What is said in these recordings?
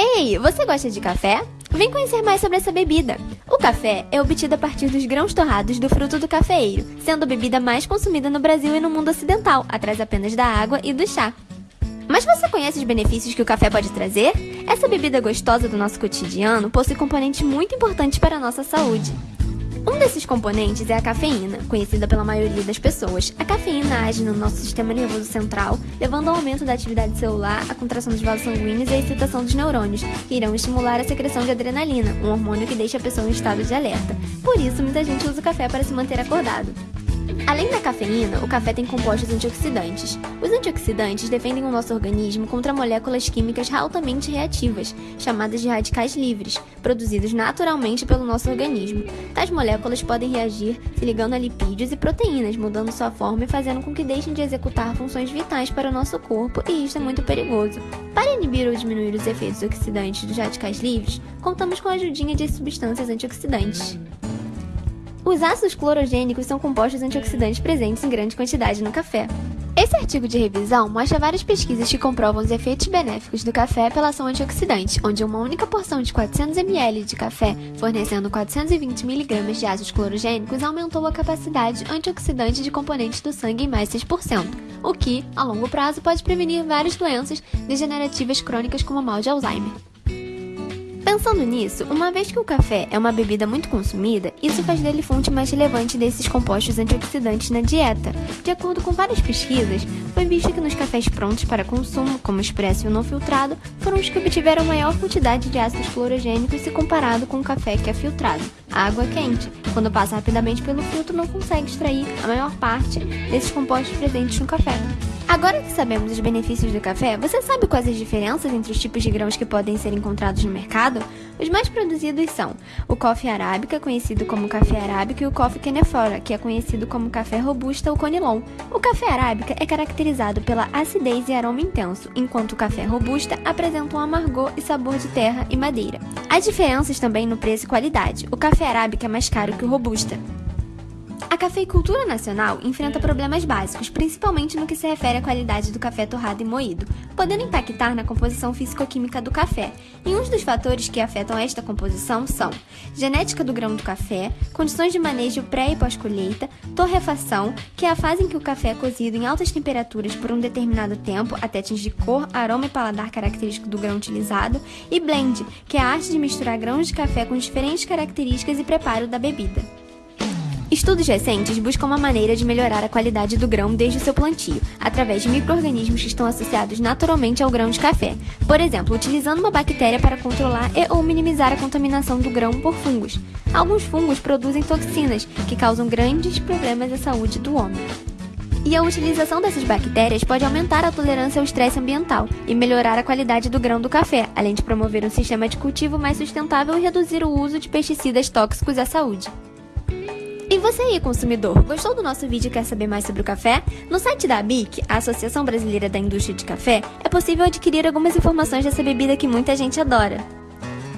Ei, você gosta de café? Vem conhecer mais sobre essa bebida. O café é obtido a partir dos grãos torrados do fruto do cafeeiro, sendo a bebida mais consumida no Brasil e no mundo ocidental, atrás apenas da água e do chá. Mas você conhece os benefícios que o café pode trazer? Essa bebida gostosa do nosso cotidiano possui componentes muito importantes para a nossa saúde. Um desses componentes é a cafeína, conhecida pela maioria das pessoas. A cafeína age no nosso sistema nervoso central, levando ao aumento da atividade celular, à contração dos vasos sanguíneos e à excitação dos neurônios, que irão estimular a secreção de adrenalina, um hormônio que deixa a pessoa em estado de alerta. Por isso, muita gente usa o café para se manter acordado. Além da cafeína, o café tem compostos antioxidantes. Os antioxidantes defendem o nosso organismo contra moléculas químicas altamente reativas, chamadas de radicais livres, produzidos naturalmente pelo nosso organismo. Tais moléculas podem reagir se ligando a lipídios e proteínas, mudando sua forma e fazendo com que deixem de executar funções vitais para o nosso corpo, e isso é muito perigoso. Para inibir ou diminuir os efeitos oxidantes dos radicais livres, contamos com a ajudinha de substâncias antioxidantes. Os ácidos clorogênicos são compostos antioxidantes presentes em grande quantidade no café. Esse artigo de revisão mostra várias pesquisas que comprovam os efeitos benéficos do café pela ação antioxidante, onde uma única porção de 400 ml de café, fornecendo 420 mg de ácidos clorogênicos, aumentou a capacidade antioxidante de componentes do sangue em mais 6%, o que, a longo prazo, pode prevenir várias doenças degenerativas crônicas como o mal de Alzheimer. Pensando nisso, uma vez que o café é uma bebida muito consumida, isso faz dele fonte mais relevante desses compostos antioxidantes na dieta. De acordo com várias pesquisas, foi visto que nos cafés prontos para consumo, como expresso e não filtrado, foram os que obtiveram maior quantidade de ácidos clorogênicos se comparado com o café que é filtrado. A água quente, quando passa rapidamente pelo filtro, não consegue extrair a maior parte desses compostos presentes no café. Agora que sabemos os benefícios do café, você sabe quais as diferenças entre os tipos de grãos que podem ser encontrados no mercado? Os mais produzidos são o coffee arábica, conhecido como café arábica, e o coffee canefora, que é conhecido como café robusta ou conilon. O café arábica é caracterizado pela acidez e aroma intenso, enquanto o café robusta apresenta um amargor e sabor de terra e madeira. Há diferenças também no preço e qualidade. O café arábica é mais caro que o robusta. A cafeicultura nacional enfrenta problemas básicos, principalmente no que se refere à qualidade do café torrado e moído, podendo impactar na composição físico-química do café. E uns dos fatores que afetam esta composição são genética do grão do café, condições de manejo pré e pós-colheita, torrefação, que é a fase em que o café é cozido em altas temperaturas por um determinado tempo até atingir cor, aroma e paladar característico do grão utilizado, e blend, que é a arte de misturar grãos de café com diferentes características e preparo da bebida. Estudos recentes buscam uma maneira de melhorar a qualidade do grão desde o seu plantio, através de micro-organismos que estão associados naturalmente ao grão de café. Por exemplo, utilizando uma bactéria para controlar e ou minimizar a contaminação do grão por fungos. Alguns fungos produzem toxinas que causam grandes problemas à saúde do homem. E a utilização dessas bactérias pode aumentar a tolerância ao estresse ambiental e melhorar a qualidade do grão do café, além de promover um sistema de cultivo mais sustentável e reduzir o uso de pesticidas tóxicos à saúde. E você aí, consumidor, gostou do nosso vídeo e quer saber mais sobre o café? No site da ABIC, a Associação Brasileira da Indústria de Café, é possível adquirir algumas informações dessa bebida que muita gente adora.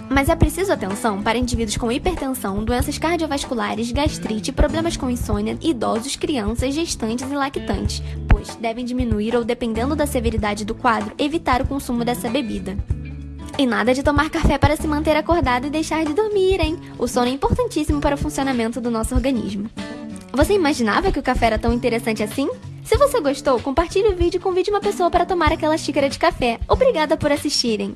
Mas é preciso atenção para indivíduos com hipertensão, doenças cardiovasculares, gastrite, problemas com insônia, idosos, crianças, gestantes e lactantes, pois devem diminuir ou, dependendo da severidade do quadro, evitar o consumo dessa bebida. E nada de tomar café para se manter acordado e deixar de dormir, hein? O sono é importantíssimo para o funcionamento do nosso organismo. Você imaginava que o café era tão interessante assim? Se você gostou, compartilhe o vídeo e convide uma pessoa para tomar aquela xícara de café. Obrigada por assistirem!